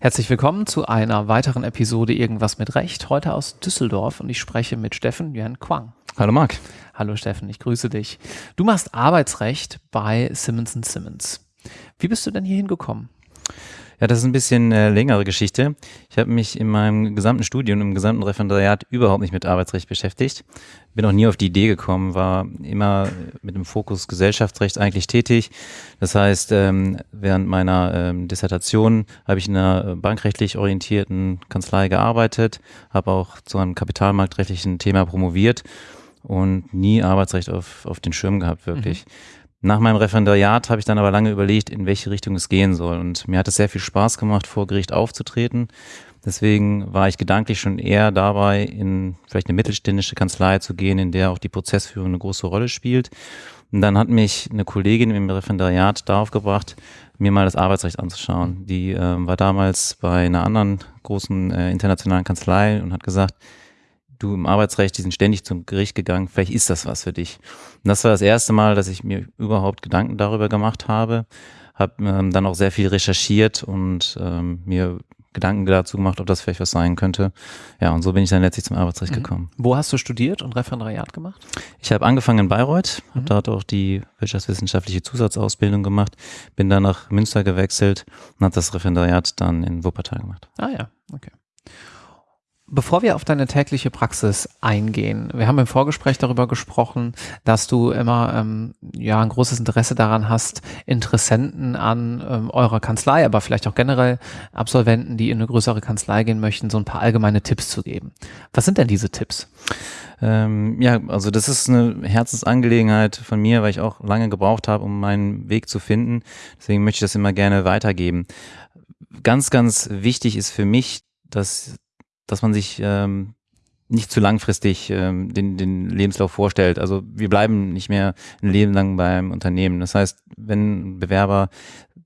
Herzlich willkommen zu einer weiteren Episode Irgendwas mit Recht, heute aus Düsseldorf und ich spreche mit Steffen Yuan Quang. Hallo Marc. Hallo Steffen, ich grüße dich. Du machst Arbeitsrecht bei Simmons Simmons. Wie bist du denn hier hingekommen? Ja, das ist ein bisschen äh, längere Geschichte. Ich habe mich in meinem gesamten Studium, im gesamten Referendariat überhaupt nicht mit Arbeitsrecht beschäftigt. Bin auch nie auf die Idee gekommen, war immer mit dem Fokus Gesellschaftsrecht eigentlich tätig. Das heißt, ähm, während meiner ähm, Dissertation habe ich in einer bankrechtlich orientierten Kanzlei gearbeitet, habe auch zu einem kapitalmarktrechtlichen Thema promoviert und nie Arbeitsrecht auf, auf den Schirm gehabt, wirklich. Mhm. Nach meinem Referendariat habe ich dann aber lange überlegt, in welche Richtung es gehen soll. Und mir hat es sehr viel Spaß gemacht, vor Gericht aufzutreten. Deswegen war ich gedanklich schon eher dabei, in vielleicht eine mittelständische Kanzlei zu gehen, in der auch die Prozessführung eine große Rolle spielt. Und dann hat mich eine Kollegin im Referendariat darauf gebracht, mir mal das Arbeitsrecht anzuschauen. Die äh, war damals bei einer anderen großen äh, internationalen Kanzlei und hat gesagt, du im Arbeitsrecht, die sind ständig zum Gericht gegangen, vielleicht ist das was für dich. Und das war das erste Mal, dass ich mir überhaupt Gedanken darüber gemacht habe, habe ähm, dann auch sehr viel recherchiert und ähm, mir Gedanken dazu gemacht, ob das vielleicht was sein könnte. Ja, und so bin ich dann letztlich zum Arbeitsrecht mhm. gekommen. Wo hast du studiert und Referendariat gemacht? Ich habe angefangen in Bayreuth, mhm. habe dort auch die wirtschaftswissenschaftliche Zusatzausbildung gemacht, bin dann nach Münster gewechselt und habe das Referendariat dann in Wuppertal gemacht. Ah ja, okay. Bevor wir auf deine tägliche Praxis eingehen, wir haben im Vorgespräch darüber gesprochen, dass du immer ähm, ja ein großes Interesse daran hast, Interessenten an ähm, eurer Kanzlei, aber vielleicht auch generell Absolventen, die in eine größere Kanzlei gehen möchten, so ein paar allgemeine Tipps zu geben. Was sind denn diese Tipps? Ähm, ja, also das ist eine Herzensangelegenheit von mir, weil ich auch lange gebraucht habe, um meinen Weg zu finden. Deswegen möchte ich das immer gerne weitergeben. Ganz, ganz wichtig ist für mich, dass dass man sich ähm, nicht zu langfristig ähm, den, den Lebenslauf vorstellt. Also wir bleiben nicht mehr ein Leben lang beim Unternehmen. Das heißt, wenn ein Bewerber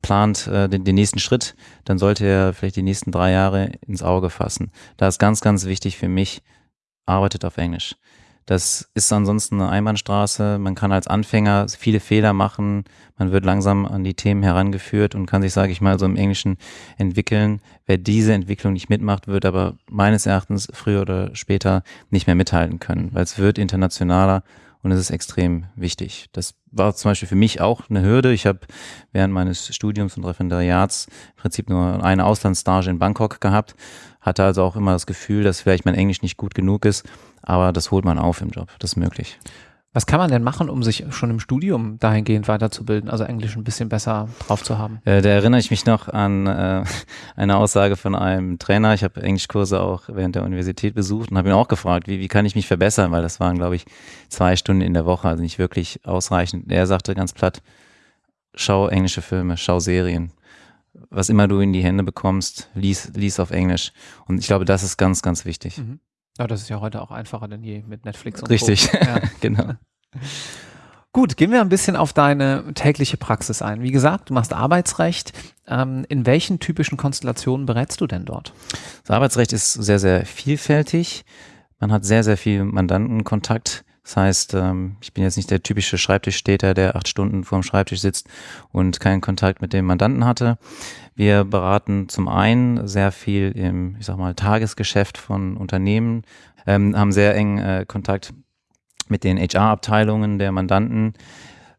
plant äh, den, den nächsten Schritt, dann sollte er vielleicht die nächsten drei Jahre ins Auge fassen. Da ist ganz, ganz wichtig für mich, arbeitet auf Englisch. Das ist ansonsten eine Einbahnstraße. Man kann als Anfänger viele Fehler machen. Man wird langsam an die Themen herangeführt und kann sich, sage ich mal, so im Englischen entwickeln. Wer diese Entwicklung nicht mitmacht, wird aber meines Erachtens früher oder später nicht mehr mithalten können, weil es wird internationaler und es ist extrem wichtig. Das war zum Beispiel für mich auch eine Hürde. Ich habe während meines Studiums und Referendariats im Prinzip nur eine Auslandsstage in Bangkok gehabt, hatte also auch immer das Gefühl, dass vielleicht mein Englisch nicht gut genug ist aber das holt man auf im Job, das ist möglich. Was kann man denn machen, um sich schon im Studium dahingehend weiterzubilden, also Englisch ein bisschen besser drauf zu haben? Äh, da erinnere ich mich noch an äh, eine Aussage von einem Trainer. Ich habe Englischkurse auch während der Universität besucht und habe ihn auch gefragt, wie, wie kann ich mich verbessern, weil das waren, glaube ich, zwei Stunden in der Woche, also nicht wirklich ausreichend. Er sagte ganz platt, schau englische Filme, schau Serien. Was immer du in die Hände bekommst, lies, lies auf Englisch. Und ich glaube, das ist ganz, ganz wichtig. Mhm. Ja, das ist ja heute auch einfacher denn je mit Netflix und Richtig, ja. genau. Gut, gehen wir ein bisschen auf deine tägliche Praxis ein. Wie gesagt, du machst Arbeitsrecht. Ähm, in welchen typischen Konstellationen berätst du denn dort? Das Arbeitsrecht ist sehr, sehr vielfältig. Man hat sehr, sehr viel Mandantenkontakt. Das heißt, ähm, ich bin jetzt nicht der typische Schreibtischstäter, der acht Stunden vorm Schreibtisch sitzt und keinen Kontakt mit dem Mandanten hatte. Wir beraten zum einen sehr viel im, ich sag mal, Tagesgeschäft von Unternehmen, ähm, haben sehr eng äh, Kontakt mit den HR-Abteilungen der Mandanten.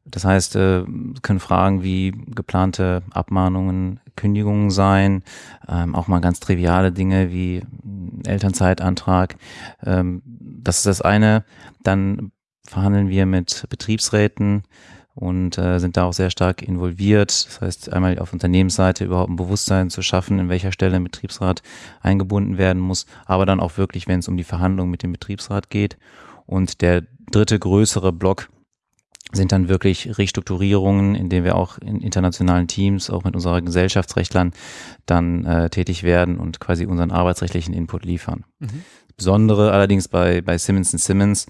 Das heißt, äh, können Fragen wie geplante Abmahnungen, Kündigungen sein, ähm, auch mal ganz triviale Dinge wie Elternzeitantrag. Ähm, das ist das eine. Dann verhandeln wir mit Betriebsräten, und äh, sind da auch sehr stark involviert. Das heißt, einmal auf Unternehmensseite überhaupt ein Bewusstsein zu schaffen, in welcher Stelle ein Betriebsrat eingebunden werden muss, aber dann auch wirklich, wenn es um die Verhandlung mit dem Betriebsrat geht. Und der dritte größere Block sind dann wirklich Restrukturierungen, in denen wir auch in internationalen Teams, auch mit unseren Gesellschaftsrechtlern dann äh, tätig werden und quasi unseren arbeitsrechtlichen Input liefern. Mhm. Besondere allerdings bei, bei Simmons Simmons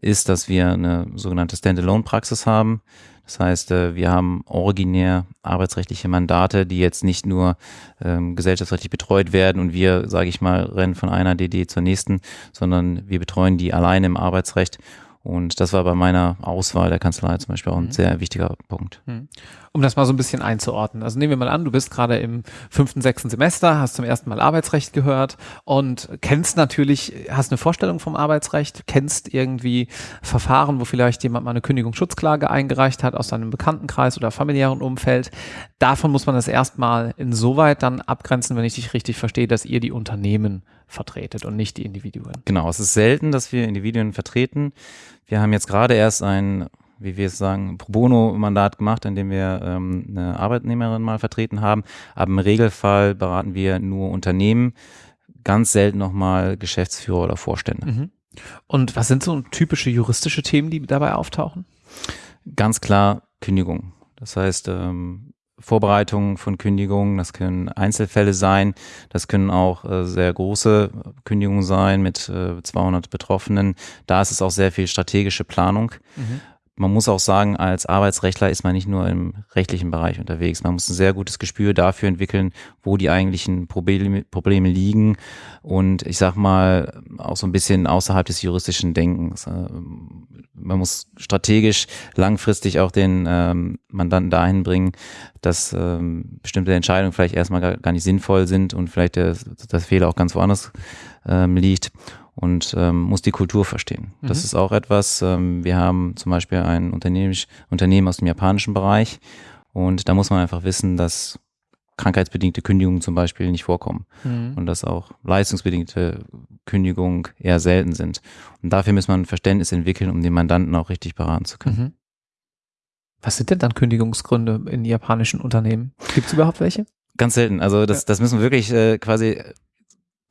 ist, dass wir eine sogenannte Standalone-Praxis haben. Das heißt, äh, wir haben originär arbeitsrechtliche Mandate, die jetzt nicht nur ähm, gesellschaftsrechtlich betreut werden und wir, sage ich mal, rennen von einer DD zur nächsten, sondern wir betreuen die alleine im Arbeitsrecht Und das war bei meiner Auswahl der Kanzlei zum Beispiel auch ein mhm. sehr wichtiger Punkt. Mhm. Um das mal so ein bisschen einzuordnen. Also nehmen wir mal an, du bist gerade im fünften, sechsten Semester, hast zum ersten Mal Arbeitsrecht gehört und kennst natürlich, hast eine Vorstellung vom Arbeitsrecht, kennst irgendwie Verfahren, wo vielleicht jemand mal eine Kündigungsschutzklage eingereicht hat aus seinem Bekanntenkreis oder familiären Umfeld. Davon muss man das erstmal insoweit dann abgrenzen, wenn ich dich richtig verstehe, dass ihr die Unternehmen vertretet und nicht die Individuen. Genau, es ist selten, dass wir Individuen vertreten. Wir haben jetzt gerade erst ein, wie wir es sagen, Pro Bono-Mandat gemacht, in dem wir ähm, eine Arbeitnehmerin mal vertreten haben. Aber im Regelfall beraten wir nur Unternehmen, ganz selten nochmal Geschäftsführer oder Vorstände. Mhm. Und was sind so typische juristische Themen, die dabei auftauchen? Ganz klar Kündigung. Das heißt, ähm, Vorbereitung von Kündigungen, das können Einzelfälle sein, das können auch äh, sehr große Kündigungen sein mit äh, 200 Betroffenen. Da ist es auch sehr viel strategische Planung. Mhm man muss auch sagen, als Arbeitsrechtler ist man nicht nur im rechtlichen Bereich unterwegs. Man muss ein sehr gutes Gespür dafür entwickeln, wo die eigentlichen Probleme, liegen und ich sag mal auch so ein bisschen außerhalb des juristischen Denkens. Äh, man muss strategisch langfristig auch den ähm, Mandanten dahin bringen, dass ähm, bestimmte Entscheidungen vielleicht erstmal gar, nicht sinnvoll sind und vielleicht der, das Fehler auch ganz woanders ähm, liegt und ähm, muss die Kultur verstehen. Mhm. Das ist auch etwas, ähm, wir haben zum Beispiel ein Unternehmen aus dem japanischen Bereich und da muss man einfach wissen, dass krankheitsbedingte Kündigungen zum Beispiel nicht vorkommen mhm. und dass auch leistungsbedingte Kündigungen eher selten sind. Und dafür muss man ein Verständnis entwickeln, um den Mandanten auch richtig beraten zu können. Mhm. Was sind denn dann Kündigungsgründe in japanischen Unternehmen? Gibt es überhaupt welche? Ganz selten. Also das, das müssen wirklich äh, quasi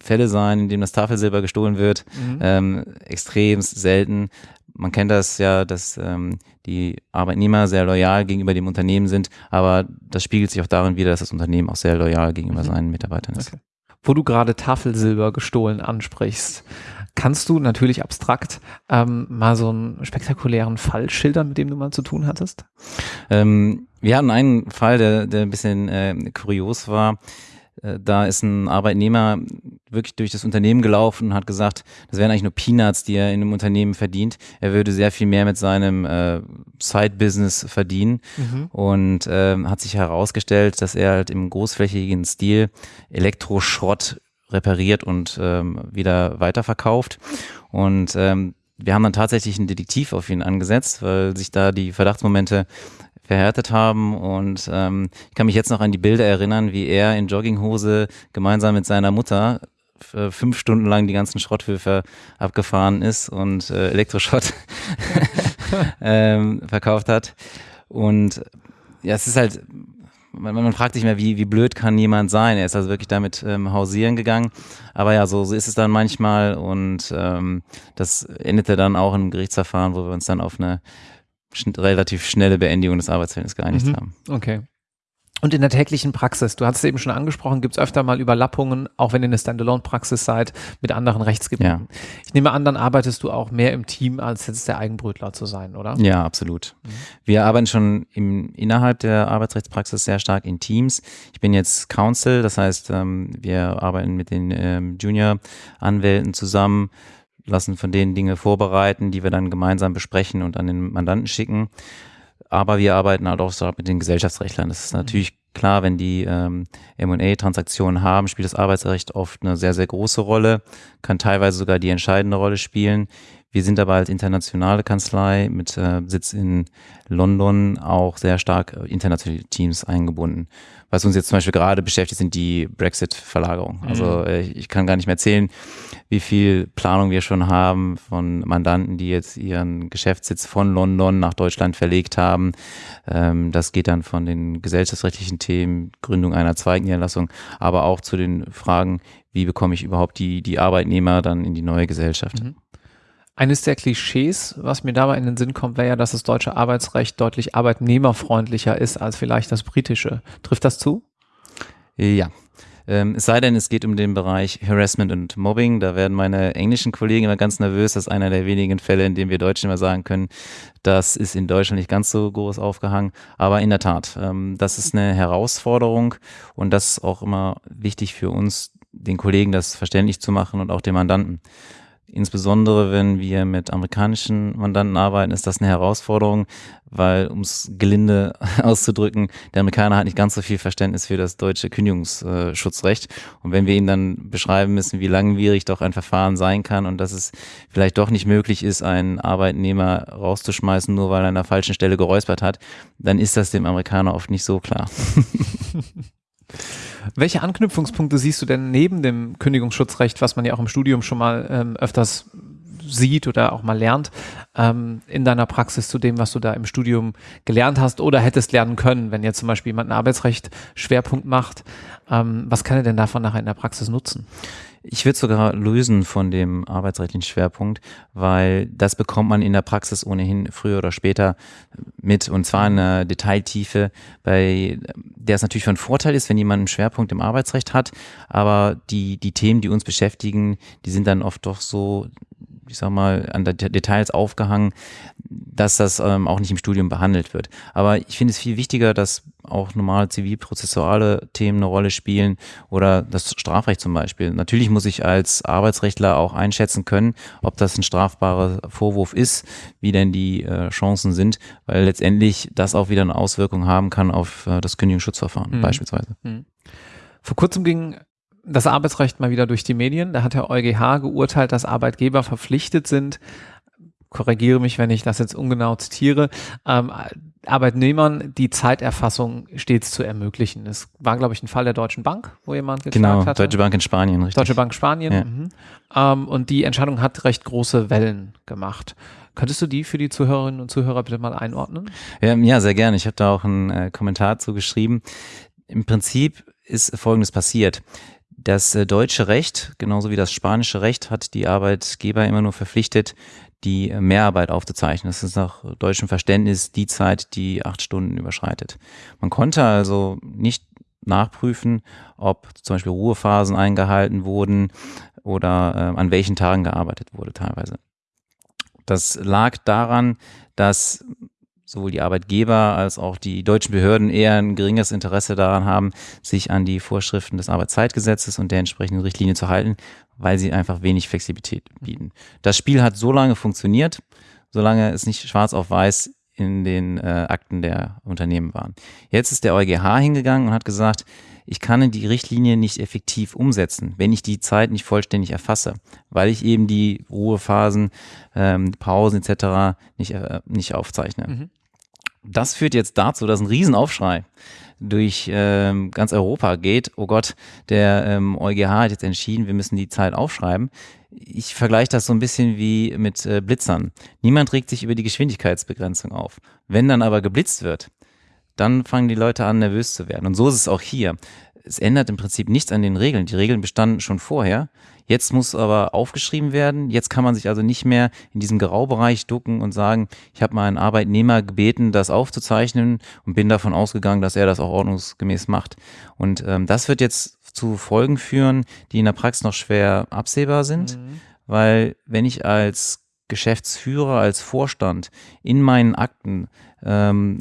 Fälle sein, in denen das Tafelsilber gestohlen wird. Mhm. Ähm, extrem selten. Man kennt das ja, dass ähm, die Arbeitnehmer sehr loyal gegenüber dem Unternehmen sind, aber das spiegelt sich auch darin wieder, dass das Unternehmen auch sehr loyal gegenüber mhm. seinen Mitarbeitern ist. Okay. Wo du gerade Tafelsilber gestohlen ansprichst, kannst du natürlich abstrakt ähm, mal so einen spektakulären Fall schildern, mit dem du mal zu tun hattest? Ähm, wir hatten einen Fall, der, der ein bisschen äh, kurios war. Äh, da ist ein Arbeitnehmer wirklich durch das Unternehmen gelaufen und hat gesagt, das wären eigentlich nur Peanuts, die er in einem Unternehmen verdient. Er würde sehr viel mehr mit seinem äh, Side-Business verdienen mhm. und äh, hat sich herausgestellt, dass er halt im großflächigen Stil Elektroschrott repariert und ähm, wieder weiterverkauft. Und ähm, wir haben dann tatsächlich einen Detektiv auf ihn angesetzt, weil sich da die Verdachtsmomente verhärtet haben. Und ähm, ich kann mich jetzt noch an die Bilder erinnern, wie er in Jogginghose gemeinsam mit seiner Mutter fünf Stunden lang die ganzen Schrotthöfe abgefahren ist und äh, Elektroschrott ähm, verkauft hat. Und ja, es ist halt, man, man, fragt sich mehr, wie, wie blöd kann jemand sein? Er ist also wirklich damit ähm, hausieren gegangen. Aber ja, so, so ist es dann manchmal und ähm, das endete dann auch im Gerichtsverfahren, wo wir uns dann auf eine schn relativ schnelle Beendigung des Arbeitsverhältnisses geeinigt mhm. haben. Okay. Und in der täglichen Praxis, du hast es eben schon angesprochen, gibt es öfter mal Überlappungen, auch wenn ihr eine Standalone-Praxis seid, mit anderen Rechtsgebieten. Ja. Ich nehme an, dann arbeitest du auch mehr im Team, als jetzt der Eigenbrötler zu sein, oder? Ja, absolut. Mhm. Wir arbeiten schon im, innerhalb der Arbeitsrechtspraxis sehr stark in Teams. Ich bin jetzt Counsel, das heißt, ähm, wir arbeiten mit den ähm, Junior-Anwälten zusammen lassen von denen Dinge vorbereiten, die wir dann gemeinsam besprechen und an den Mandanten schicken. Aber wir arbeiten halt auch mit den Gesellschaftsrechtlern. Das ist mhm. natürlich klar, wenn die ähm, M&A-Transaktionen haben, spielt das Arbeitsrecht oft eine sehr, sehr große Rolle, kann teilweise sogar die entscheidende Rolle spielen. Wir sind aber als internationale Kanzlei mit äh, Sitz in London auch sehr stark internationale Teams eingebunden. Was uns jetzt zum Beispiel gerade beschäftigt, sind die Brexit-Verlagerungen. Mhm. Also äh, ich kann gar nicht mehr erzählen, wie viel Planung wir schon haben von Mandanten, die jetzt ihren Geschäftssitz von London nach Deutschland verlegt haben. Ähm, das geht dann von den gesellschaftsrechtlichen Themen, Gründung einer Zweigniederlassung, aber auch zu den Fragen, wie bekomme ich überhaupt die, die Arbeitnehmer dann in die neue Gesellschaft. Mhm. Eines der Klischees, was mir dabei in den Sinn kommt, wäre ja, dass das deutsche Arbeitsrecht deutlich arbeitnehmerfreundlicher ist als vielleicht das britische. Trifft das zu? Ja. Ähm, es sei denn, es geht um den Bereich Harassment und Mobbing. Da werden meine englischen Kollegen immer ganz nervös. Das ist einer der wenigen Fälle, in dem wir Deutschen immer sagen können, das ist in Deutschland nicht ganz so groß aufgehangen. Aber in der Tat, ähm, das ist eine Herausforderung und das ist auch immer wichtig für uns, den Kollegen das verständlich zu machen und auch den Mandanten. Insbesondere wenn wir mit amerikanischen Mandanten arbeiten, ist das eine Herausforderung, weil, um es gelinde auszudrücken, der Amerikaner hat nicht ganz so viel Verständnis für das deutsche Kündigungsschutzrecht. Und wenn wir ihm dann beschreiben müssen, wie langwierig doch ein Verfahren sein kann und dass es vielleicht doch nicht möglich ist, einen Arbeitnehmer rauszuschmeißen, nur weil er an der falschen Stelle geräuspert hat, dann ist das dem Amerikaner oft nicht so klar. Welche Anknüpfungspunkte siehst du denn neben dem Kündigungsschutzrecht, was man ja auch im Studium schon mal ähm, öfters sieht oder auch mal lernt, ähm, in deiner Praxis zu dem, was du da im Studium gelernt hast oder hättest lernen können, wenn jetzt zum Beispiel jemand einen Arbeitsrecht Schwerpunkt macht, ähm, was kann er denn davon nachher in der Praxis nutzen? Ich würde sogar lösen von dem arbeitsrechtlichen Schwerpunkt, weil das bekommt man in der Praxis ohnehin früher oder später mit. Und zwar in einer Detailtiefe, bei der es natürlich von Vorteil ist, wenn jemand einen Schwerpunkt im Arbeitsrecht hat, aber die, die Themen, die uns beschäftigen, die sind dann oft doch so ich sag mal, an Details aufgehangen, dass das ähm, auch nicht im Studium behandelt wird. Aber ich finde es viel wichtiger, dass auch normale zivilprozessuale Themen eine Rolle spielen oder das Strafrecht zum Beispiel. Natürlich muss ich als Arbeitsrechtler auch einschätzen können, ob das ein strafbarer Vorwurf ist, wie denn die äh, Chancen sind, weil letztendlich das auch wieder eine Auswirkung haben kann auf äh, das Kündigungsschutzverfahren mhm. beispielsweise. Mhm. Vor kurzem ging das Arbeitsrecht mal wieder durch die Medien. Da hat der EuGH geurteilt, dass Arbeitgeber verpflichtet sind, korrigiere mich, wenn ich das jetzt ungenau zitiere, ähm, Arbeitnehmern die Zeiterfassung stets zu ermöglichen. Es war, glaube ich, ein Fall der Deutschen Bank, wo jemand geklagt genau, hatte. Deutsche Bank in Spanien, richtig. Deutsche Bank Spanien. Ja. Mhm. Ähm, und die Entscheidung hat recht große Wellen gemacht. Könntest du die für die Zuhörerinnen und Zuhörer bitte mal einordnen? Ja, ja sehr gerne. Ich habe da auch einen äh, Kommentar zu geschrieben. Im Prinzip ist Folgendes passiert. Das äh, deutsche Recht, genauso wie das spanische Recht, hat die Arbeitgeber immer nur verpflichtet, die äh, Mehrarbeit aufzuzeichnen. Das ist nach deutschem Verständnis die Zeit, die acht Stunden überschreitet. Man konnte also nicht nachprüfen, ob zum Beispiel Ruhephasen eingehalten wurden oder äh, an welchen Tagen gearbeitet wurde teilweise. Das lag daran, dass sowohl die Arbeitgeber als auch die deutschen Behörden eher ein geringes Interesse daran haben, sich an die Vorschriften des Arbeitszeitgesetzes und der entsprechenden Richtlinie zu halten, weil sie einfach wenig Flexibilität bieten. Das Spiel hat so lange funktioniert, solange es nicht schwarz auf weiß in den äh, Akten der Unternehmen waren. Jetzt ist der EuGH hingegangen und hat gesagt, ich kann die Richtlinie nicht effektiv umsetzen, wenn ich die Zeit nicht vollständig erfasse, weil ich eben die Ruhephasen, ähm, Pausen etc. nicht, äh, nicht aufzeichne. Mhm. Das führt jetzt dazu, dass ein Riesenaufschrei durch ähm, ganz Europa geht. Oh Gott, der ähm, EuGH hat jetzt entschieden, wir müssen die Zeit aufschreiben. Ich vergleiche das so ein bisschen wie mit äh, Blitzern. Niemand regt sich über die Geschwindigkeitsbegrenzung auf. Wenn dann aber geblitzt wird, dann fangen die Leute an, nervös zu werden. Und so ist es auch hier. Es ändert im Prinzip nichts an den Regeln. Die Regeln bestanden schon vorher. Jetzt muss aber aufgeschrieben werden. Jetzt kann man sich also nicht mehr in diesem Graubereich ducken und sagen, ich habe mal einen Arbeitnehmer gebeten, das aufzuzeichnen und bin davon ausgegangen, dass er das auch ordnungsgemäß macht. Und ähm, das wird jetzt zu Folgen führen, die in der Praxis noch schwer absehbar sind, mhm. weil wenn ich als Geschäftsführer, als Vorstand in meinen Akten ähm,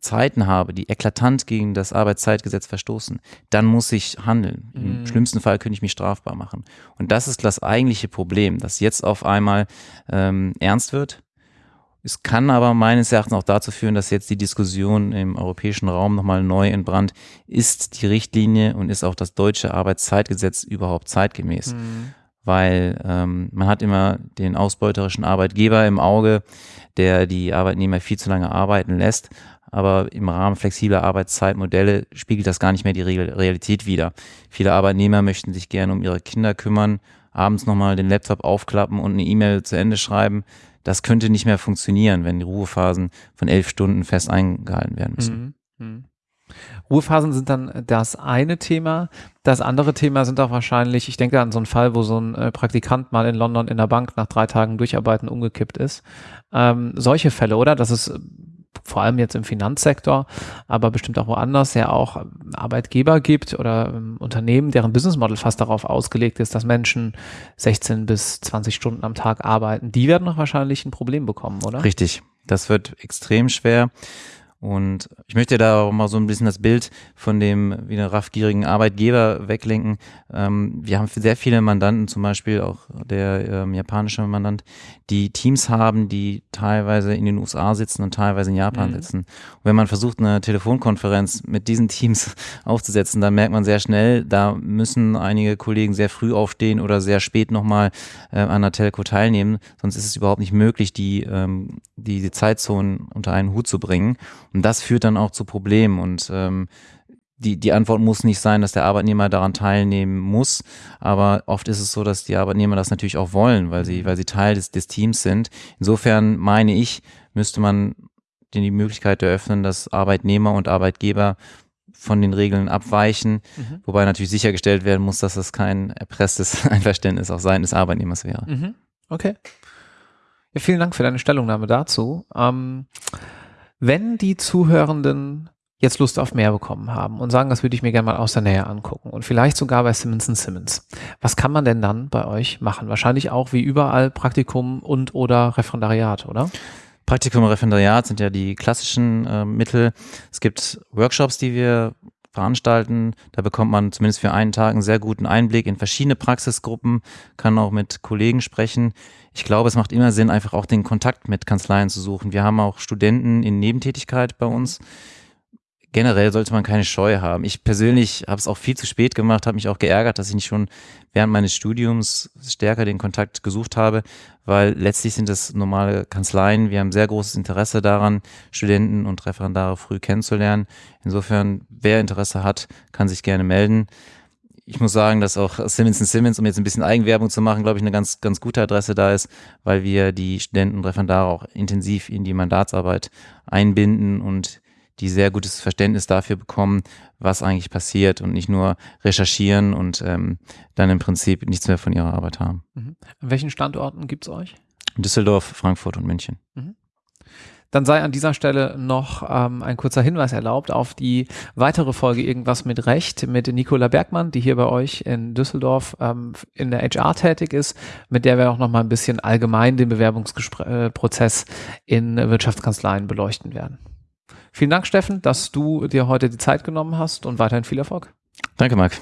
Zeiten habe, die eklatant gegen das Arbeitszeitgesetz verstoßen, dann muss ich handeln. Im mhm. schlimmsten Fall könnte ich mich strafbar machen. Und das ist das eigentliche Problem, das jetzt auf einmal ähm, ernst wird. Es kann aber meines Erachtens auch dazu führen, dass jetzt die Diskussion im europäischen Raum nochmal neu entbrannt. Ist die Richtlinie und ist auch das deutsche Arbeitszeitgesetz überhaupt zeitgemäß? Mhm. Weil ähm, man hat immer den ausbeuterischen Arbeitgeber im Auge, der die Arbeitnehmer viel zu lange arbeiten lässt aber im Rahmen flexibler Arbeitszeitmodelle spiegelt das gar nicht mehr die Realität wider. Viele Arbeitnehmer möchten sich gerne um ihre Kinder kümmern, abends nochmal den Laptop aufklappen und eine E-Mail zu Ende schreiben. Das könnte nicht mehr funktionieren, wenn die Ruhephasen von elf Stunden fest eingehalten werden müssen. Mhm. Mhm. Ruhephasen sind dann das eine Thema. Das andere Thema sind auch wahrscheinlich, ich denke an so einen Fall, wo so ein äh, Praktikant mal in London in der Bank nach drei Tagen Durcharbeiten umgekippt ist. Ähm, solche Fälle, oder? Das ist vor allem jetzt im Finanzsektor, aber bestimmt auch woanders ja auch Arbeitgeber gibt oder ähm, Unternehmen, deren Businessmodel fast darauf ausgelegt ist, dass Menschen 16 bis 20 Stunden am Tag arbeiten. Die werden noch wahrscheinlich ein Problem bekommen, oder? Richtig. Das wird extrem schwer. Und ich möchte da auch mal so ein bisschen das Bild von dem wieder raffgierigen Arbeitgeber weglenken. Ähm, wir haben sehr viele Mandanten, zum Beispiel auch der ähm, japanische Mandant, die Teams haben, die teilweise in den USA sitzen und teilweise in Japan mhm. sitzen. Und wenn man versucht, eine Telefonkonferenz mit diesen Teams aufzusetzen, dann merkt man sehr schnell, da müssen einige Kollegen sehr früh aufstehen oder sehr spät nochmal äh, an der Telco teilnehmen. Sonst ist es überhaupt nicht möglich, die, ähm, die, die Zeitzonen unter einen Hut zu bringen. Und das führt dann auch zu Problemen und ähm, die, die Antwort muss nicht sein, dass der Arbeitnehmer daran teilnehmen muss, aber oft ist es so, dass die Arbeitnehmer das natürlich auch wollen, weil sie, weil sie Teil des, des Teams sind. Insofern meine ich, müsste man denen die Möglichkeit eröffnen, dass Arbeitnehmer und Arbeitgeber von den Regeln abweichen, mhm. wobei natürlich sichergestellt werden muss, dass das kein erpresstes Einverständnis auf Seiten des Arbeitnehmers wäre. Mhm. Okay. Ja, vielen Dank für deine Stellungnahme dazu. Ähm, wenn die Zuhörenden jetzt Lust auf mehr bekommen haben und sagen, das würde ich mir gerne mal aus der Nähe angucken und vielleicht sogar bei Simmons Simmons. Was kann man denn dann bei euch machen? Wahrscheinlich auch wie überall Praktikum und oder Referendariat, oder? Praktikum und Referendariat sind ja die klassischen äh, Mittel. Es gibt Workshops, die wir veranstalten. Da bekommt man zumindest für einen Tag einen sehr guten Einblick in verschiedene Praxisgruppen, kann auch mit Kollegen sprechen ich glaube, es macht immer Sinn, einfach auch den Kontakt mit Kanzleien zu suchen. Wir haben auch Studenten in Nebentätigkeit bei uns. Generell sollte man keine Scheu haben. Ich persönlich habe es auch viel zu spät gemacht, habe mich auch geärgert, dass ich nicht schon während meines Studiums stärker den Kontakt gesucht habe, weil letztlich sind es normale Kanzleien. Wir haben sehr großes Interesse daran, Studenten und Referendare früh kennenzulernen. Insofern, wer Interesse hat, kann sich gerne melden ich muss sagen, dass auch Simmons Simmons, um jetzt ein bisschen Eigenwerbung zu machen, glaube ich, eine ganz, ganz gute Adresse da ist, weil wir die Studenten und Referendare auch intensiv in die Mandatsarbeit einbinden und die sehr gutes Verständnis dafür bekommen, was eigentlich passiert und nicht nur recherchieren und ähm, dann im Prinzip nichts mehr von ihrer Arbeit haben. Mhm. An welchen Standorten gibt es euch? Düsseldorf, Frankfurt und München. Mhm. Dann sei an dieser Stelle noch ähm, ein kurzer Hinweis erlaubt auf die weitere Folge Irgendwas mit Recht mit Nicola Bergmann, die hier bei euch in Düsseldorf ähm, in der HR tätig ist, mit der wir auch noch mal ein bisschen allgemein den Bewerbungsprozess in Wirtschaftskanzleien beleuchten werden. Vielen Dank, Steffen, dass du dir heute die Zeit genommen hast und weiterhin viel Erfolg. Danke, Marc.